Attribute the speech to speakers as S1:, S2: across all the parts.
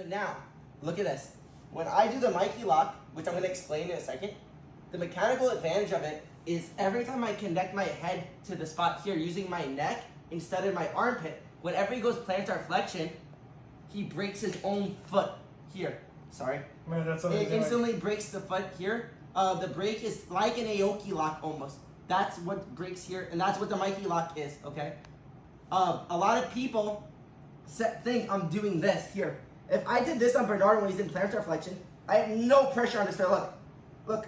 S1: So now, look at this. When I do the Mikey lock, which I'm gonna explain in a second, the mechanical advantage of it is every time I connect my head to the spot here using my neck instead of my armpit, whenever he goes plantar flexion, he breaks his own foot here. Sorry.
S2: Man, that's
S1: It instantly breaks the foot here. Uh, the break is like an Aoki lock almost. That's what breaks here, and that's what the Mikey lock is, okay? Uh, a lot of people set, think I'm doing this here. If I did this on Bernard when he's in plantar flexion, I have no pressure on his foot. Look, look.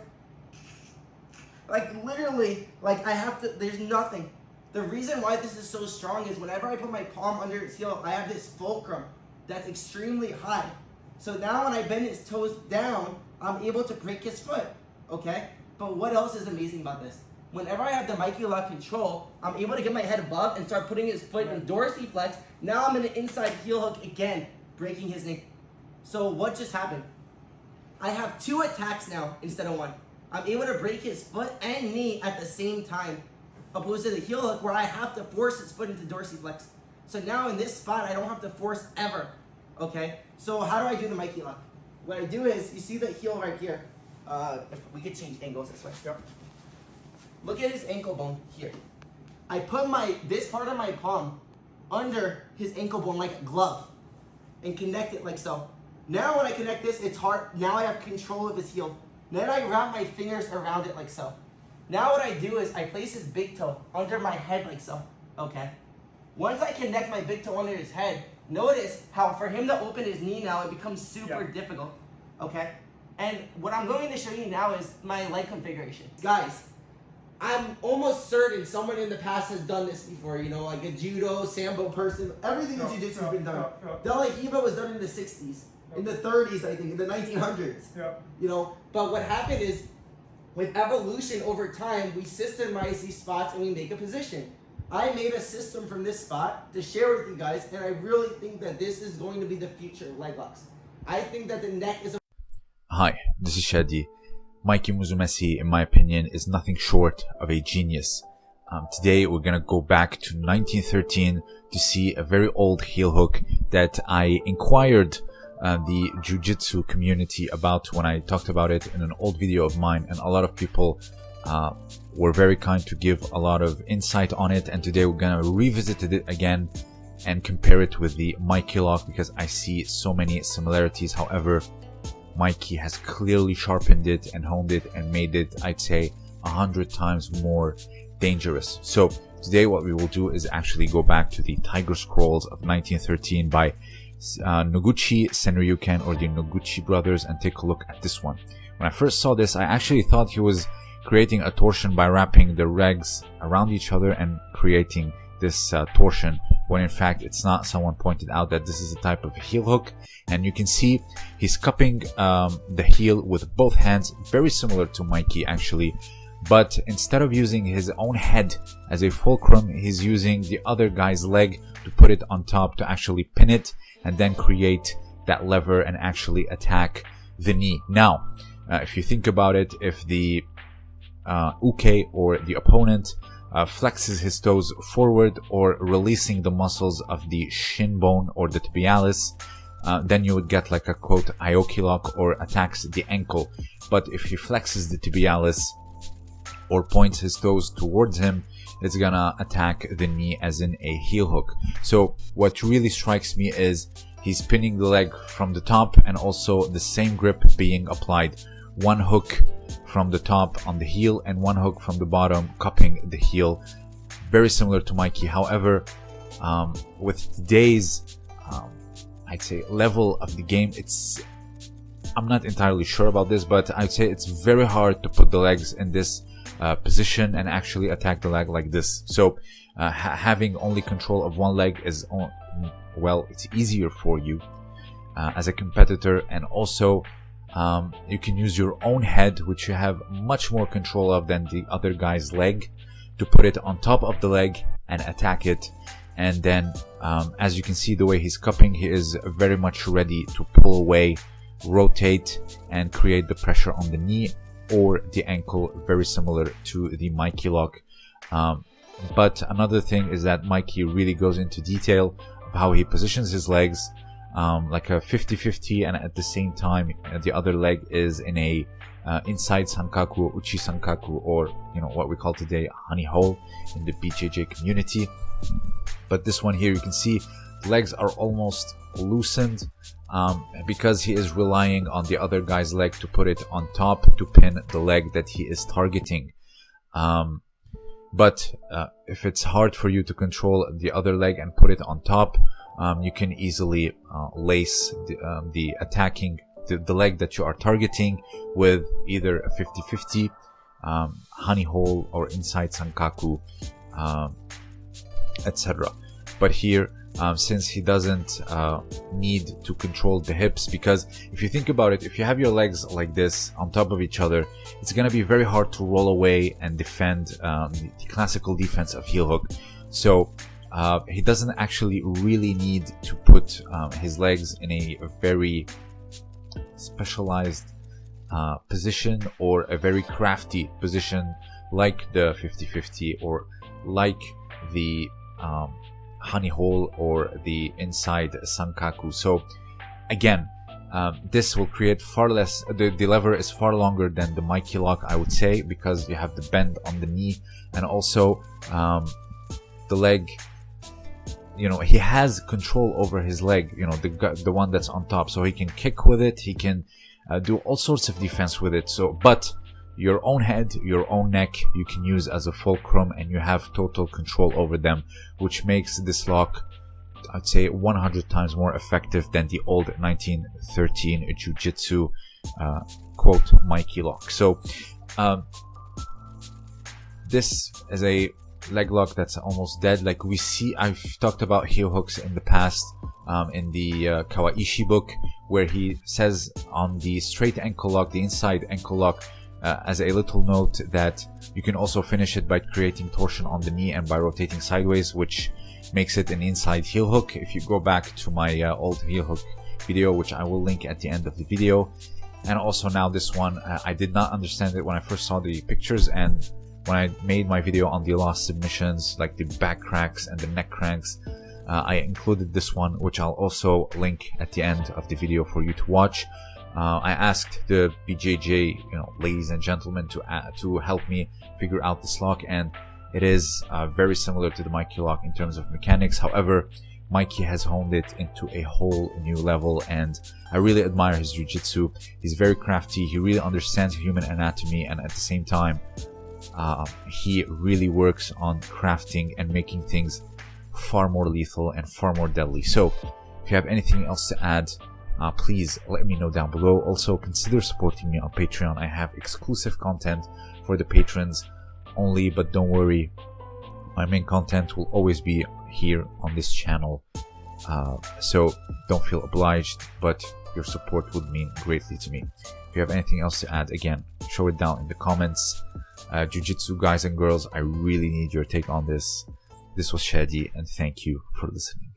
S1: Like literally, like I have to, there's nothing. The reason why this is so strong is whenever I put my palm under his heel, I have this fulcrum that's extremely high. So now when I bend his toes down, I'm able to break his foot, okay? But what else is amazing about this? Whenever I have the Mikey lock control, I'm able to get my head above and start putting his foot in dorsiflex. Now I'm in an inside heel hook again, breaking his knee. So what just happened? I have two attacks now instead of one. I'm able to break his foot and knee at the same time, opposed to the heel hook where I have to force his foot into dorsiflex. So now in this spot, I don't have to force ever. Okay. So how do I do the Mikey lock? What I do is, you see the heel right here. Uh, if we could change angles this way.
S2: Yep.
S1: Look at his ankle bone here. I put my this part of my palm under his ankle bone like a glove and connect it like so. Now when I connect this, it's hard. Now I have control of his heel. Then I wrap my fingers around it like so. Now what I do is I place his big toe under my head like so. Okay. Once I connect my big toe under his head, notice how for him to open his knee now, it becomes super
S2: Yeah.
S1: difficult. Okay? And what I'm going to show you now is my leg configuration. Guys, I'm almost certain someone in the past has done this before, you know, like a judo, sambo person. Everything in
S2: Yeah,
S1: jiu-jitsu
S2: yeah,
S1: has been done.
S2: yeah, yeah.
S1: De was done in the 60s, in the 30s, I think, in the 1900s.
S2: Yeah.
S1: You know, but what happened is with evolution over time, we systemize these spots and we make a position. I made a system from this spot to share with you guys, and I really think that this is going to be the future of leg locks. I think that the neck is a
S3: Hi, this is Shadi. Mikey Musumeci, in my opinion, is nothing short of a genius. Um, today, we're gonna go back to 1913 to see a very old heel hook that I inquired uh, the jujitsu community about when I talked about it in an old video of mine, and a lot of people uh, were very kind to give a lot of insight on it. And today, we're gonna revisit it again and compare it with the Mikey lock because I see so many similarities. However, Mikey has clearly sharpened it and honed it and made it, I'd say, a hundred times more dangerous. So today what we will do is actually go back to the Tiger Scrolls of 1913 by uh, Noguchi Senryuken or the Noguchi brothers and take a look at this one. When I first saw this, I actually thought he was creating a torsion by wrapping the legs around each other and creating this uh, torsion when in fact it's not someone pointed out that this is a type of heel hook. And you can see he's cupping um, the heel with both hands very similar to mikey actually. But instead of using his own head as a fulcrum he's using the other guy's leg to put it on top to actually pin it and then create that lever and actually attack the knee. Now uh, if you think about it if the uh, uke or the opponent uh, flexes his toes forward or releasing the muscles of the shin bone or the tibialis, uh, then you would get like a quote Aoki lock or attacks the ankle. But if he flexes the tibialis or points his toes towards him, it's gonna attack the knee as in a heel hook. So what really strikes me is he's pinning the leg from the top and also the same grip being applied. One hook from the top on the heel and one hook from the bottom cupping the heel. Very similar to Mikey. However, um, with today's, um, I'd say level of the game, it's, I'm not entirely sure about this, but I'd say it's very hard to put the legs in this uh, position and actually attack the leg like this. So uh, ha having only control of one leg is, well, it's easier for you uh, as a competitor and also um, you can use your own head, which you have much more control of than the other guy's leg, to put it on top of the leg and attack it. And then, um, as you can see, the way he's cupping, he is very much ready to pull away, rotate, and create the pressure on the knee or the ankle, very similar to the Mikey lock. Um, but another thing is that Mikey really goes into detail of how he positions his legs, um, like a 50-50 and at the same time uh, the other leg is in a uh, inside sankaku uchi sankaku or you know what we call today honey hole in the bjj community. But this one here you can see the legs are almost loosened um, because he is relying on the other guy's leg to put it on top to pin the leg that he is targeting. Um, but uh, if it's hard for you to control the other leg and put it on top um, you can easily uh, lace the, um, the attacking the, the, leg that you are targeting with either a 50-50 um, honey hole or inside sankaku um, etc but here um, since he doesn't uh, need to control the hips because if you think about it if you have your legs like this on top of each other it's to be very hard to roll away and defend um, the classical defense of heel hook. So uh, he doesn't actually really need to put um, his legs in a very specialized uh, position or a very crafty position like the 50-50 or like the um, honey hole or the inside sankaku. So again, um, this will create far less, the, the lever is far longer than the Mikey lock, I would say, because you have the bend on the knee and also um, the leg, you know, he has control over his leg, you know, the, the one that's on top. So he can kick with it, he can uh, do all sorts of defense with it. So, but your own head, your own neck, you can use as a fulcrum and you have total control over them, which makes this lock, I'd say 100 times more effective than the old 1913 Jiu-Jitsu, uh, quote, Mikey lock. So, um, this is a leg lock that's almost dead. Like we see, I've talked about heel hooks in the past, um, in the uh, Kawaishi book, where he says on the straight ankle lock, the inside ankle lock, uh, as a little note that you can also finish it by creating torsion on the knee and by rotating sideways, which makes it an inside heel hook. If you go back to my uh, old heel hook video, which I will link at the end of the video. And also now this one, uh, I did not understand it when I first saw the pictures and when I made my video on the lost submissions, like the back cracks and the neck cranks, uh, I included this one, which I'll also link at the end of the video for you to watch. Uh, I asked the BJJ, you know, ladies and gentlemen, to uh, to help me figure out this lock, and it is uh, very similar to the Mikey lock in terms of mechanics. However, Mikey has honed it into a whole new level, and I really admire his jiu-jitsu. He's very crafty. He really understands human anatomy, and at the same time, uh, he really works on crafting and making things far more lethal and far more deadly. So, if you have anything else to add, uh, please let me know down below. Also, consider supporting me on Patreon. I have exclusive content for the patrons only, but don't worry, my main content will always be here on this channel. Uh, so don't feel obliged, but your support would mean greatly to me. If you have anything else to add, again, show it down in the comments. Uh, Jiu-Jitsu guys and girls, I really need your take on this. This was Shadi, and thank you for listening.